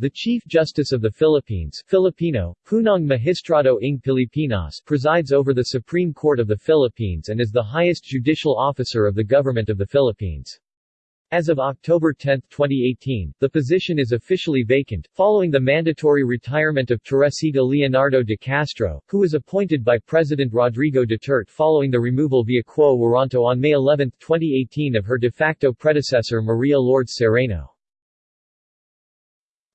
The Chief Justice of the Philippines Filipino, Punong Magistrado ng Pilipinas presides over the Supreme Court of the Philippines and is the highest judicial officer of the Government of the Philippines. As of October 10, 2018, the position is officially vacant, following the mandatory retirement of Teresita Leonardo de Castro, who was appointed by President Rodrigo Duterte following the removal via quo warranto on May 11, 2018 of her de facto predecessor Maria Lourdes Sereno.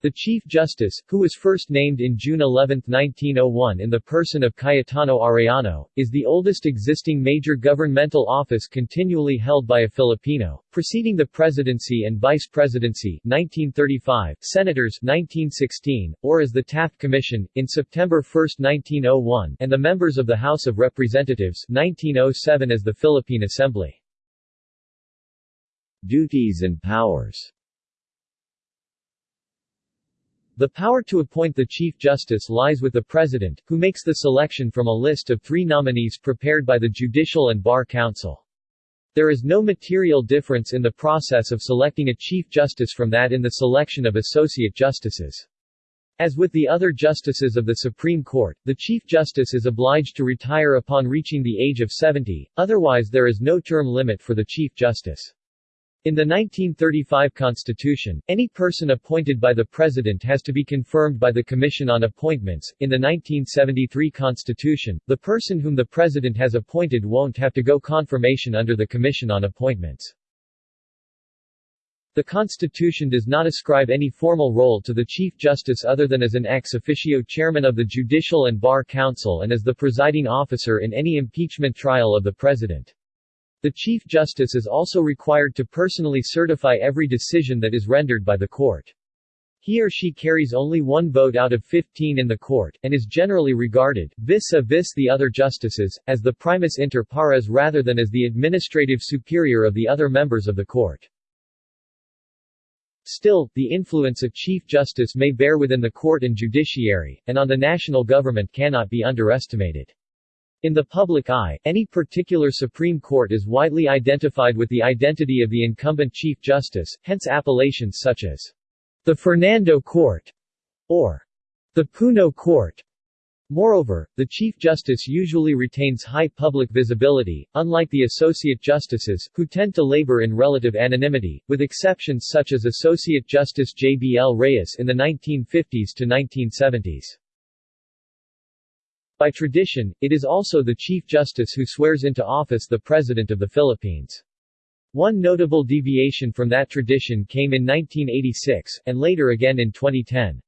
The Chief Justice, who was first named in June 11, 1901 in the person of Cayetano Arellano, is the oldest existing major governmental office continually held by a Filipino, preceding the presidency and vice presidency 1935, senators 1916, or as the Taft Commission, in September 1, 1901 and the members of the House of Representatives 1907 as the Philippine Assembly. Duties and powers the power to appoint the Chief Justice lies with the President, who makes the selection from a list of three nominees prepared by the Judicial and Bar Council. There is no material difference in the process of selecting a Chief Justice from that in the selection of Associate Justices. As with the other justices of the Supreme Court, the Chief Justice is obliged to retire upon reaching the age of 70, otherwise there is no term limit for the Chief Justice. In the 1935 Constitution, any person appointed by the President has to be confirmed by the Commission on Appointments. In the 1973 Constitution, the person whom the President has appointed won't have to go confirmation under the Commission on Appointments. The Constitution does not ascribe any formal role to the Chief Justice other than as an ex officio chairman of the Judicial and Bar Council and as the presiding officer in any impeachment trial of the President. The Chief Justice is also required to personally certify every decision that is rendered by the court. He or she carries only one vote out of 15 in the court, and is generally regarded, vis-a-vis the other justices, as the primus inter pares rather than as the administrative superior of the other members of the court. Still, the influence of Chief Justice may bear within the court and judiciary, and on the national government cannot be underestimated. In the public eye, any particular Supreme Court is widely identified with the identity of the incumbent Chief Justice, hence appellations such as the Fernando Court or the Puno Court. Moreover, the Chief Justice usually retains high public visibility, unlike the Associate Justices, who tend to labor in relative anonymity, with exceptions such as Associate Justice J. B. L. Reyes in the 1950s to 1970s. By tradition, it is also the Chief Justice who swears into office the President of the Philippines. One notable deviation from that tradition came in 1986, and later again in 2010.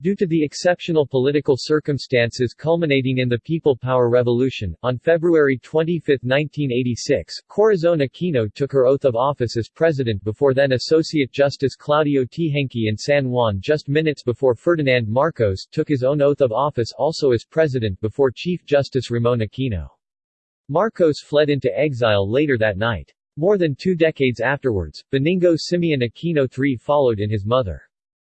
Due to the exceptional political circumstances culminating in the People Power Revolution, on February 25, 1986, Corazon Aquino took her oath of office as president before then Associate Justice Claudio Teehankee in San Juan just minutes before Ferdinand Marcos took his own oath of office also as president before Chief Justice Ramon Aquino. Marcos fled into exile later that night. More than two decades afterwards, Benigno Simeon Aquino III followed in his mother.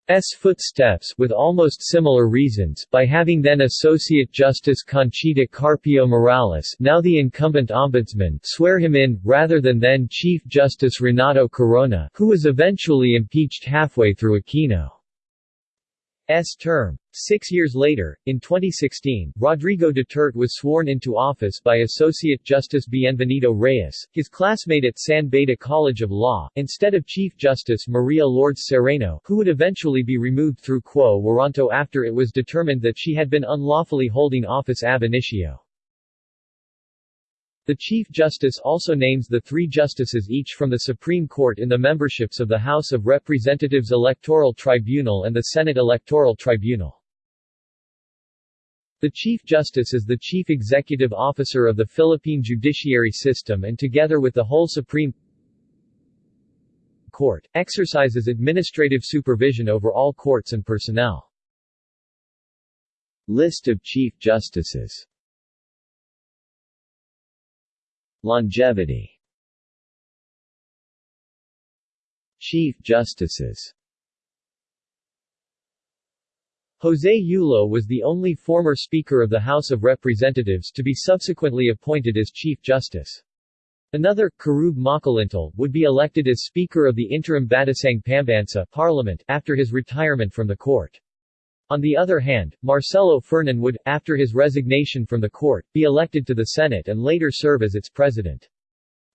S footsteps with almost similar reasons by having then Associate Justice Conchita Carpio Morales now the incumbent ombudsman swear him in, rather than then Chief Justice Renato Corona who was eventually impeached halfway through Aquino. S term. Six years later, in 2016, Rodrigo Duterte was sworn into office by Associate Justice Bienvenido Reyes, his classmate at San Beda College of Law, instead of Chief Justice Maria Lourdes Sereno, who would eventually be removed through quo warranto after it was determined that she had been unlawfully holding office ab initio. The Chief Justice also names the three justices each from the Supreme Court in the memberships of the House of Representatives Electoral Tribunal and the Senate Electoral Tribunal. The Chief Justice is the chief executive officer of the Philippine judiciary system and together with the whole Supreme Court, exercises administrative supervision over all courts and personnel. List of Chief Justices Longevity Chief Justices José Yulo was the only former Speaker of the House of Representatives to be subsequently appointed as Chief Justice. Another, Querube Makalintal, would be elected as Speaker of the interim Batasang Pambansa Parliament after his retirement from the court. On the other hand, Marcelo Fernan would, after his resignation from the court, be elected to the Senate and later serve as its president.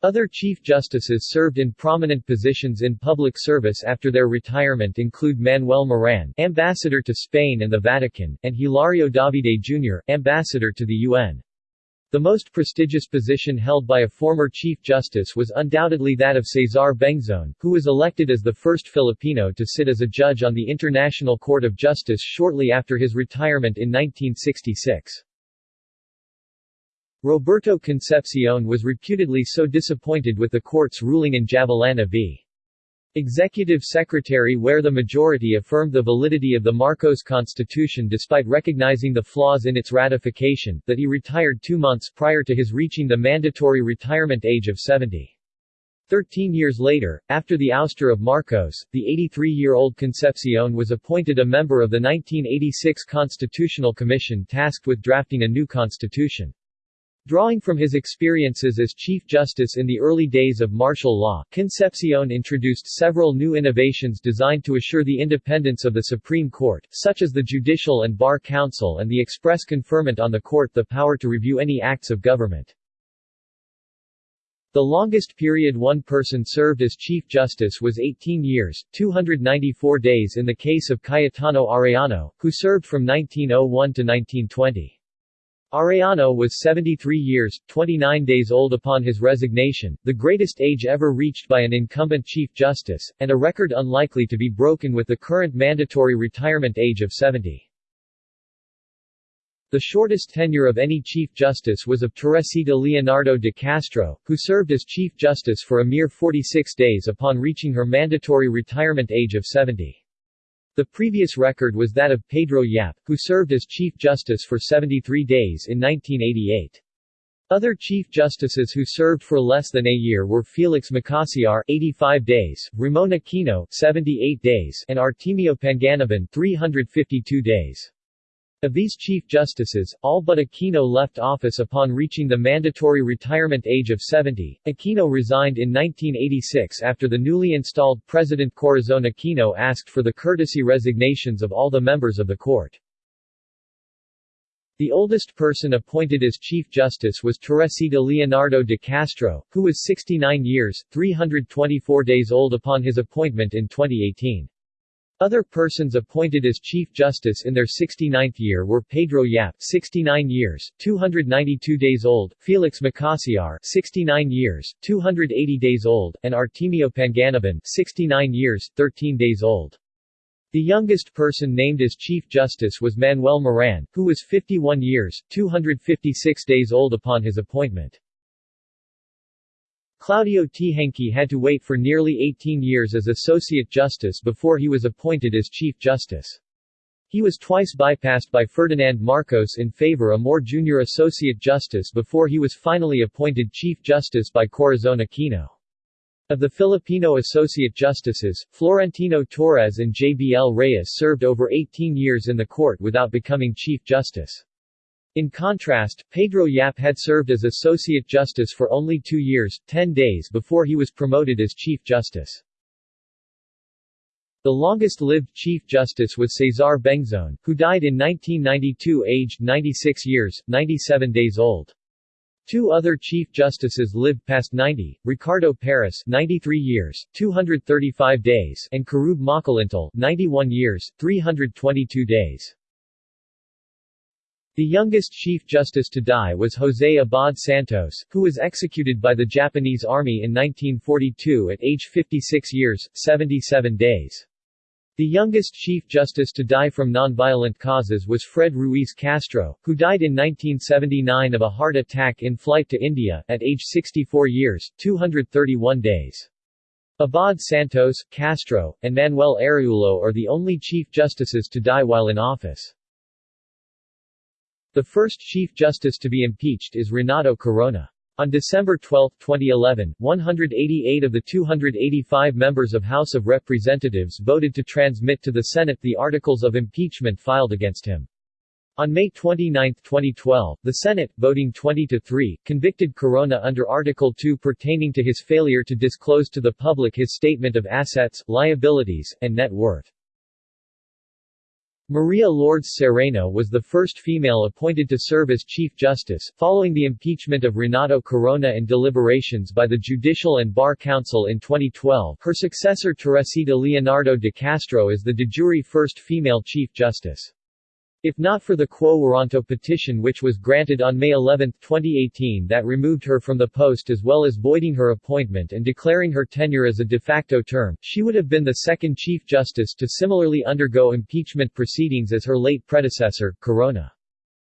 Other Chief Justices served in prominent positions in public service after their retirement include Manuel Moran, Ambassador to Spain and the Vatican, and Hilario Davide Jr., Ambassador to the UN. The most prestigious position held by a former Chief Justice was undoubtedly that of Cesar Bengzon, who was elected as the first Filipino to sit as a judge on the International Court of Justice shortly after his retirement in 1966. Roberto Concepcion was reputedly so disappointed with the court's ruling in Javellana v. Executive Secretary where the majority affirmed the validity of the Marcos Constitution despite recognizing the flaws in its ratification, that he retired two months prior to his reaching the mandatory retirement age of 70. Thirteen years later, after the ouster of Marcos, the 83-year-old Concepcion was appointed a member of the 1986 Constitutional Commission tasked with drafting a new constitution. Drawing from his experiences as Chief Justice in the early days of martial law, Concepcion introduced several new innovations designed to assure the independence of the Supreme Court, such as the Judicial and Bar Council and the express conferment on the court the power to review any acts of government. The longest period one person served as Chief Justice was 18 years, 294 days in the case of Cayetano Arellano, who served from 1901 to 1920. Arellano was 73 years, 29 days old upon his resignation, the greatest age ever reached by an incumbent Chief Justice, and a record unlikely to be broken with the current mandatory retirement age of 70. The shortest tenure of any Chief Justice was of Teresita Leonardo de Castro, who served as Chief Justice for a mere 46 days upon reaching her mandatory retirement age of 70. The previous record was that of Pedro Yap, who served as Chief Justice for 73 days in 1988. Other Chief Justices who served for less than a year were Felix Makasiar 85 days, Ramon Aquino 78 days, and Artemio Panganiban 352 days. Of these Chief Justices, all but Aquino left office upon reaching the mandatory retirement age of 70. Aquino resigned in 1986 after the newly installed President Corazon Aquino asked for the courtesy resignations of all the members of the court. The oldest person appointed as Chief Justice was Teresita Leonardo de Castro, who was 69 years, 324 days old upon his appointment in 2018. Other persons appointed as Chief Justice in their 69th year were Pedro Yap 69 years, 292 days old, Felix Makasiar 69 years, 280 days old, and Artemio Panganiban 69 years, 13 days old. The youngest person named as Chief Justice was Manuel Moran, who was 51 years, 256 days old upon his appointment. Claudio Teehankee had to wait for nearly 18 years as Associate Justice before he was appointed as Chief Justice. He was twice bypassed by Ferdinand Marcos in favor of a more junior Associate Justice before he was finally appointed Chief Justice by Corazon Aquino. Of the Filipino Associate Justices, Florentino Torres and JBL Reyes served over 18 years in the court without becoming Chief Justice. In contrast, Pedro Yap had served as Associate Justice for only two years, ten days before he was promoted as Chief Justice. The longest-lived Chief Justice was Cesar Bengzon, who died in 1992 aged 96 years, 97 days old. Two other Chief Justices lived past 90, Ricardo Paras 93 years, 235 days and Querube Makalintal 91 years, 322 days. The youngest Chief Justice to die was José Abad Santos, who was executed by the Japanese Army in 1942 at age 56 years, 77 days. The youngest Chief Justice to die from nonviolent causes was Fred Ruiz Castro, who died in 1979 of a heart attack in flight to India, at age 64 years, 231 days. Abad Santos, Castro, and Manuel Araullo are the only Chief Justices to die while in office. The first Chief Justice to be impeached is Renato Corona. On December 12, 2011, 188 of the 285 members of House of Representatives voted to transmit to the Senate the articles of impeachment filed against him. On May 29, 2012, the Senate, voting 20 to 3, convicted Corona under Article 2 pertaining to his failure to disclose to the public his statement of assets, liabilities, and net worth. Maria Lourdes Sereno was the first female appointed to serve as Chief Justice, following the impeachment of Renato Corona and deliberations by the Judicial and Bar Council in 2012. Her successor Teresita Leonardo de Castro is the de jure first female Chief Justice. If not for the Quo Warranto petition which was granted on May 11, 2018 that removed her from the post as well as voiding her appointment and declaring her tenure as a de facto term, she would have been the second Chief Justice to similarly undergo impeachment proceedings as her late predecessor, Corona.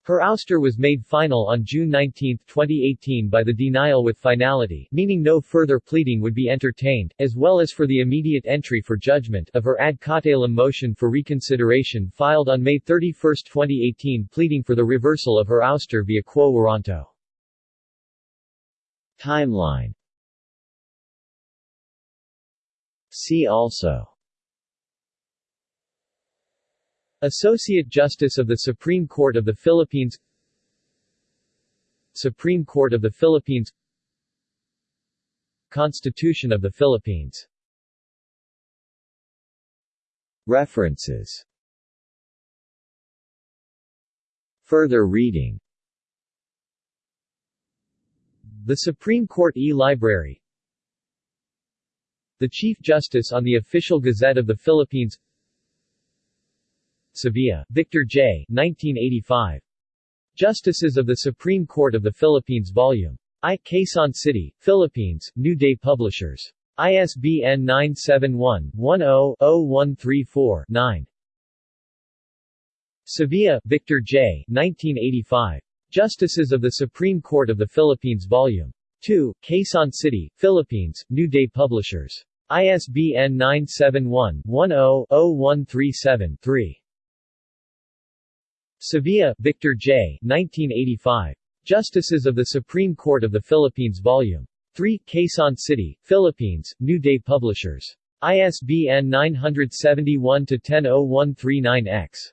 Her ouster was made final on June 19, 2018 by the denial with finality meaning no further pleading would be entertained, as well as for the immediate entry for judgment of her ad cautelum motion for reconsideration filed on May 31, 2018 pleading for the reversal of her ouster via quo warranto. Timeline See also Associate Justice of the Supreme Court of the Philippines Supreme Court of the Philippines Constitution of the Philippines References Further reading The Supreme Court e-Library The Chief Justice on the Official Gazette of the Philippines Sevilla, Victor J. 1985. Justices of the Supreme Court of the Philippines Volume I. Quezon City, Philippines, New Day Publishers. ISBN 971-10-0134-9. Sevilla, Victor J. 1985. Justices of the Supreme Court of the Philippines Volume 2, Quezon City, Philippines, New Day Publishers. ISBN 971-10-0137-3. Sevilla, Victor J. 1985. Justices of the Supreme Court of the Philippines Volume 3, Quezon City, Philippines, New Day Publishers. ISBN 971-100139-X.